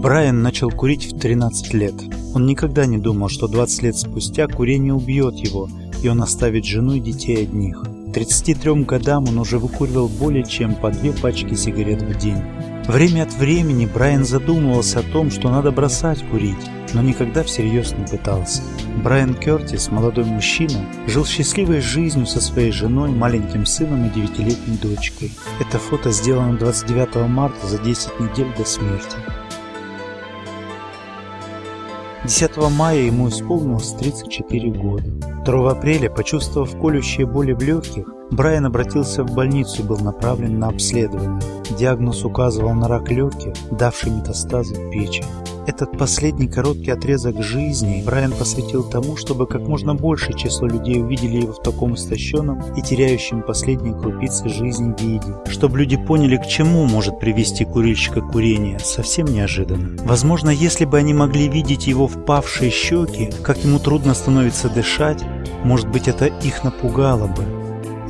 Брайан начал курить в 13 лет. Он никогда не думал, что 20 лет спустя курение убьет его, и он оставит жену и детей одних. 33 годам он уже выкуривал более чем по две пачки сигарет в день. Время от времени Брайан задумывался о том, что надо бросать курить, но никогда всерьез не пытался. Брайан Кертис, молодой мужчина, жил счастливой жизнью со своей женой, маленьким сыном и девятилетней дочкой. Это фото сделано 29 марта за 10 недель до смерти. 10 мая ему исполнилось 34 года. 2 апреля, почувствовав колющие боли в легких, Брайан обратился в больницу и был направлен на обследование. Диагноз указывал на рак легких, давший метастазы в печень. Этот последний короткий отрезок жизни Брайан посвятил тому, чтобы как можно большее число людей увидели его в таком истощенном и теряющем последние крупицы жизни виде. Чтобы люди поняли, к чему может привести курильщика курение, совсем неожиданно. Возможно, если бы они могли видеть его впавшие щеки, как ему трудно становится дышать, может быть это их напугало бы.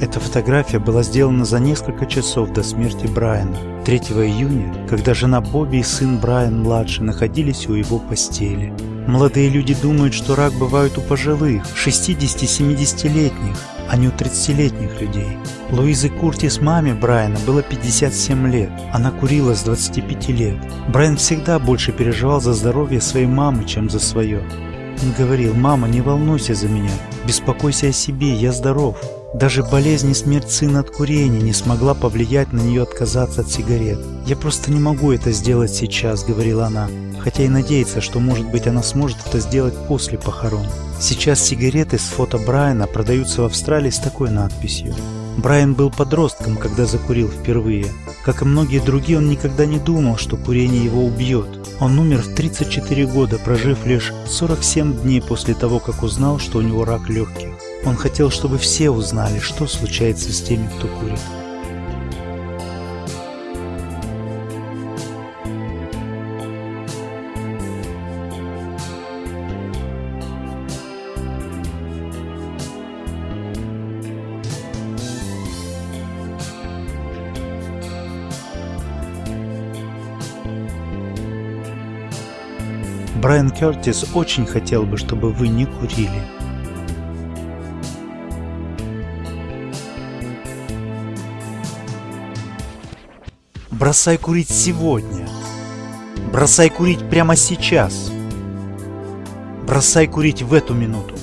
Эта фотография была сделана за несколько часов до смерти Брайана, 3 июня, когда жена Бобби и сын Брайан-младший находились у его постели. Молодые люди думают, что рак бывает у пожилых, 60-70-летних, а не у 30-летних людей. Луизе Куртис маме Брайана было 57 лет. Она курила с 25 лет. Брайан всегда больше переживал за здоровье своей мамы, чем за свое. Он говорил, мама, не волнуйся за меня, беспокойся о себе, я здоров. Даже болезнь и смерть сына от курения не смогла повлиять на нее отказаться от сигарет. «Я просто не могу это сделать сейчас», — говорила она, хотя и надеется, что, может быть, она сможет это сделать после похорон. Сейчас сигареты с фото Брайана продаются в Австралии с такой надписью. Брайан был подростком, когда закурил впервые. Как и многие другие, он никогда не думал, что курение его убьет. Он умер в 34 года, прожив лишь 47 дней после того, как узнал, что у него рак легких. Он хотел, чтобы все узнали, что случается с теми, кто курит. Брайан Кертис очень хотел бы, чтобы вы не курили. Бросай курить сегодня. Бросай курить прямо сейчас. Бросай курить в эту минуту.